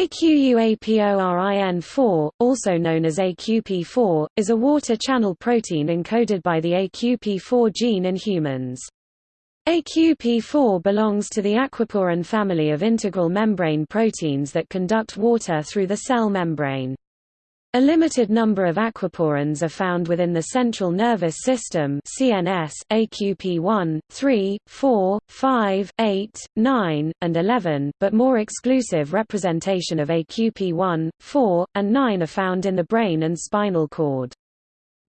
AQUAPORIN4, also known as AQP4, is a water channel protein encoded by the AQP4 gene in humans. AQP4 belongs to the aquaporin family of integral membrane proteins that conduct water through the cell membrane. A limited number of aquaporins are found within the central nervous system CNS, AQP1, 3, 4, 5, 8, 9, and 11, but more exclusive representation of AQP1, 4, and 9 are found in the brain and spinal cord.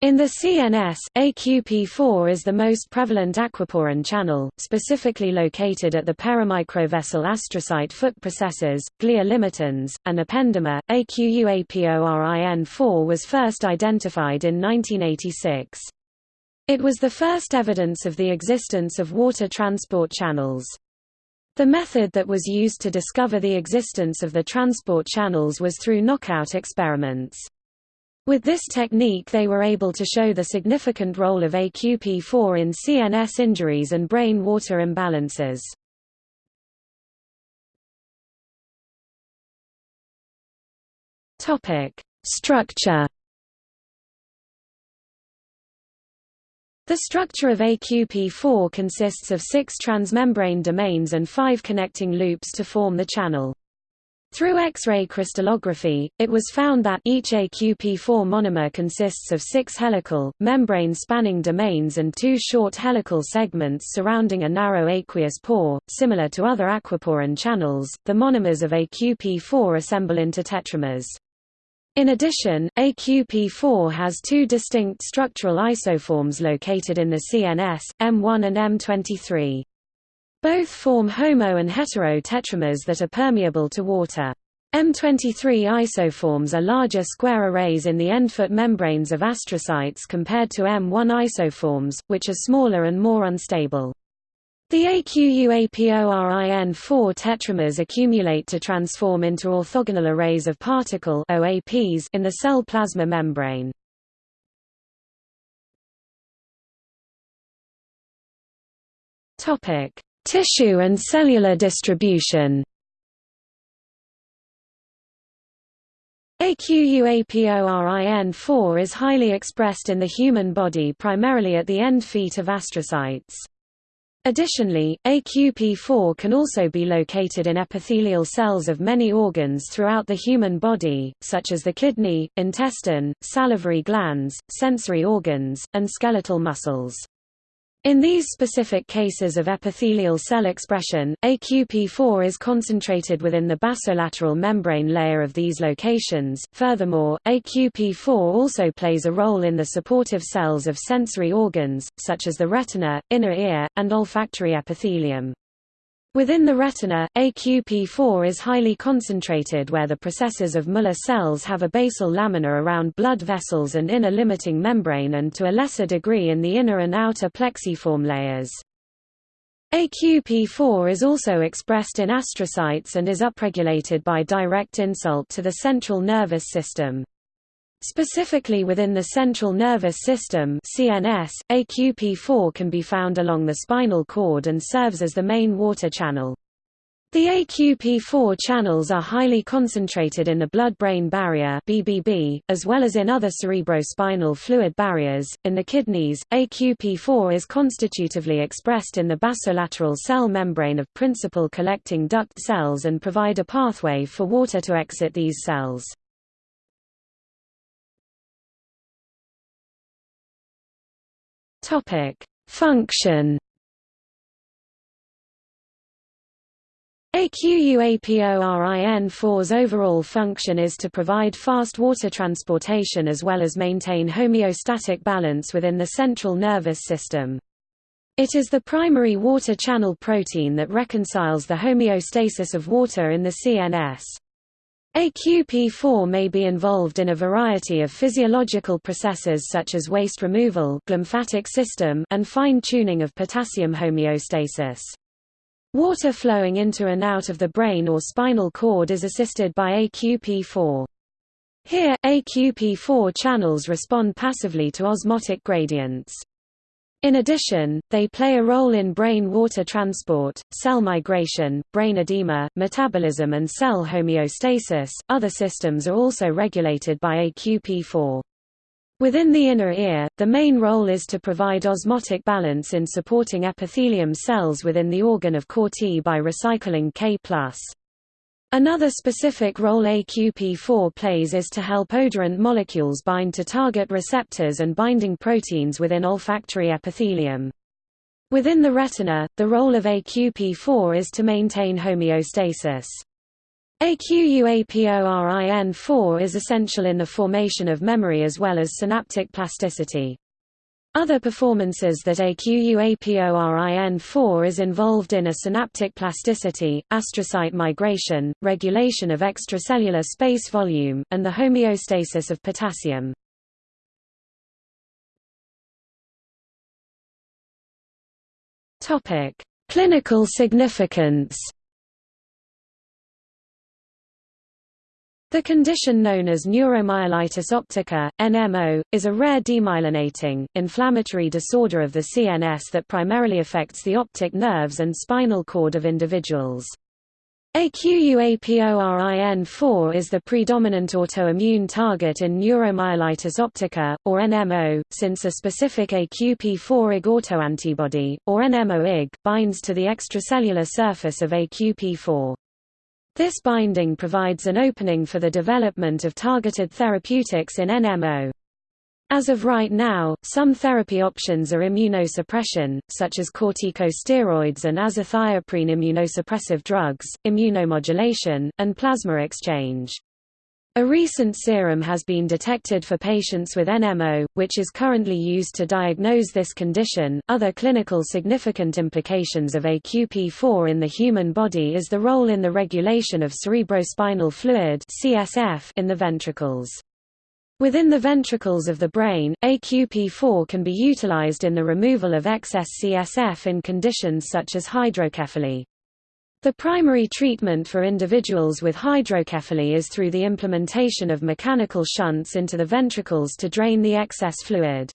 In the CNS, AQP4 is the most prevalent aquaporin channel, specifically located at the perimicrovessel astrocyte foot processes, glia limitans, and ependyma. AQUAPORIN4 was first identified in 1986. It was the first evidence of the existence of water transport channels. The method that was used to discover the existence of the transport channels was through knockout experiments. With this technique they were able to show the significant role of AQP4 in CNS injuries and brain water imbalances. Structure The structure of AQP4 consists of six transmembrane domains and five connecting loops to form the channel. Through X-ray crystallography, it was found that each AQP4 monomer consists of six helical, membrane-spanning domains and two short helical segments surrounding a narrow aqueous pore. Similar to other aquaporin channels, the monomers of AQP4 assemble into tetramers. In addition, AQP4 has two distinct structural isoforms located in the CNS, M1 and M23. Both form homo and hetero tetramers that are permeable to water. M23 isoforms are larger square arrays in the endfoot membranes of astrocytes compared to M1 isoforms, which are smaller and more unstable. The AQUAPORIN4 tetramers accumulate to transform into orthogonal arrays of particle OAPs in the cell plasma membrane. Topic: Tissue and cellular distribution AQUAPORIN4 is highly expressed in the human body primarily at the end feet of astrocytes. Additionally, AQP4 can also be located in epithelial cells of many organs throughout the human body, such as the kidney, intestine, salivary glands, sensory organs, and skeletal muscles. In these specific cases of epithelial cell expression, AQP4 is concentrated within the basolateral membrane layer of these locations. Furthermore, AQP4 also plays a role in the supportive cells of sensory organs, such as the retina, inner ear, and olfactory epithelium. Within the retina, AQP4 is highly concentrated where the processes of Muller cells have a basal lamina around blood vessels and inner limiting membrane and to a lesser degree in the inner and outer plexiform layers. AQP4 is also expressed in astrocytes and is upregulated by direct insult to the central nervous system. Specifically within the central nervous system CNS, AQP4 can be found along the spinal cord and serves as the main water channel. The AQP4 channels are highly concentrated in the blood-brain barrier (BBB), as well as in other cerebrospinal fluid barriers. In the kidneys, AQP4 is constitutively expressed in the basolateral cell membrane of principal collecting duct cells and provide a pathway for water to exit these cells. Topic: Function. AQUAPORIN4's overall function is to provide fast water transportation as well as maintain homeostatic balance within the central nervous system. It is the primary water channel protein that reconciles the homeostasis of water in the CNS. AQP4 may be involved in a variety of physiological processes such as waste removal glymphatic system and fine-tuning of potassium homeostasis. Water flowing into and out of the brain or spinal cord is assisted by AQP4. Here, AQP4 channels respond passively to osmotic gradients. In addition, they play a role in brain water transport, cell migration, brain edema, metabolism, and cell homeostasis. Other systems are also regulated by AQP4. Within the inner ear, the main role is to provide osmotic balance in supporting epithelium cells within the organ of Corti by recycling K+. Another specific role AQP4 plays is to help odorant molecules bind to target receptors and binding proteins within olfactory epithelium. Within the retina, the role of AQP4 is to maintain homeostasis. AQUAPORIN4 is essential in the formation of memory as well as synaptic plasticity. Other performances that AQUAPORIN4 is involved in are synaptic plasticity, astrocyte migration, regulation of extracellular space volume, and the homeostasis of potassium. Clinical significance The condition known as neuromyelitis optica, NMO, is a rare demyelinating, inflammatory disorder of the CNS that primarily affects the optic nerves and spinal cord of individuals. AQUAPORIN4 is the predominant autoimmune target in neuromyelitis optica, or NMO, since a specific AQP4-IG autoantibody, or NMO-IG, binds to the extracellular surface of AQP4. This binding provides an opening for the development of targeted therapeutics in NMO. As of right now, some therapy options are immunosuppression, such as corticosteroids and azathioprine immunosuppressive drugs, immunomodulation, and plasma exchange. A recent serum has been detected for patients with NMO, which is currently used to diagnose this condition. Other clinical significant implications of AQP4 in the human body is the role in the regulation of cerebrospinal fluid (CSF) in the ventricles. Within the ventricles of the brain, AQP4 can be utilized in the removal of excess CSF in conditions such as hydrocephaly. The primary treatment for individuals with hydrocephaly is through the implementation of mechanical shunts into the ventricles to drain the excess fluid.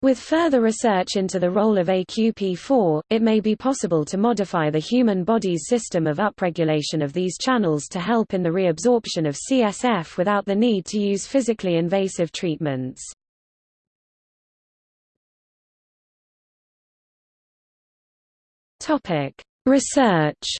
With further research into the role of AQP4, it may be possible to modify the human body's system of upregulation of these channels to help in the reabsorption of CSF without the need to use physically invasive treatments. Research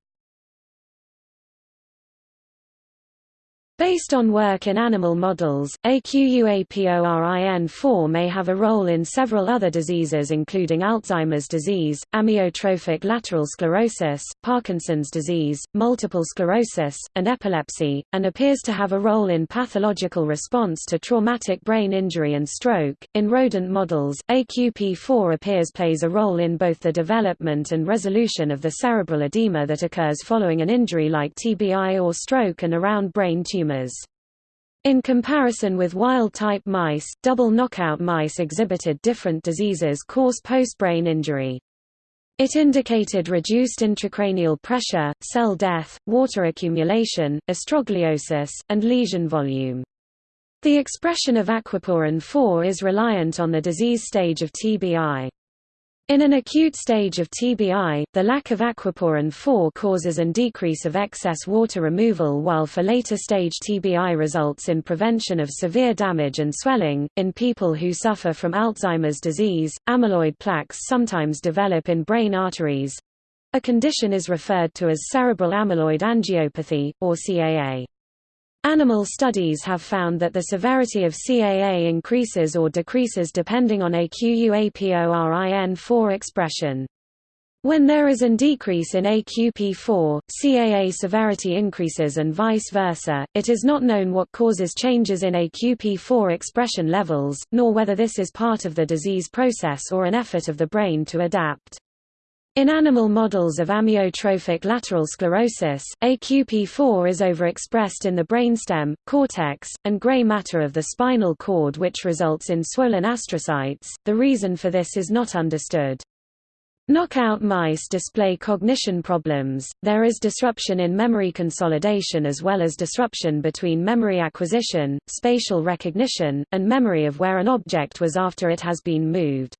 Based on work in animal models, AQUAPORIN4 may have a role in several other diseases including Alzheimer's disease, amyotrophic lateral sclerosis, Parkinson's disease, multiple sclerosis, and epilepsy, and appears to have a role in pathological response to traumatic brain injury and stroke. In rodent models, AQP4 appears plays a role in both the development and resolution of the cerebral edema that occurs following an injury like TBI or stroke and around brain tumors In comparison with wild-type mice, double knockout mice exhibited different diseases cause post-brain injury. It indicated reduced intracranial pressure, cell death, water accumulation, astrogliosis, and lesion volume. The expression of aquaporin 4 is reliant on the disease stage of TBI. In an acute stage of TBI, the lack of aquaporin 4 causes an decrease of excess water removal while for later stage TBI results in prevention of severe damage and swelling. In people who suffer from Alzheimer's disease, amyloid plaques sometimes develop in brain arteries. A condition is referred to as cerebral amyloid angiopathy, or CAA. Animal studies have found that the severity of CAA increases or decreases depending on AQUAPORIN4 expression. When there is an decrease in AQP4, CAA severity increases and vice versa. It is not known what causes changes in AQP4 expression levels, nor whether this is part of the disease process or an effort of the brain to adapt. In animal models of amyotrophic lateral sclerosis, AQP4 is overexpressed in the brainstem, cortex, and gray matter of the spinal cord which results in swollen astrocytes. The reason for this is not understood. Knockout mice display cognition problems, there is disruption in memory consolidation as well as disruption between memory acquisition, spatial recognition, and memory of where an object was after it has been moved.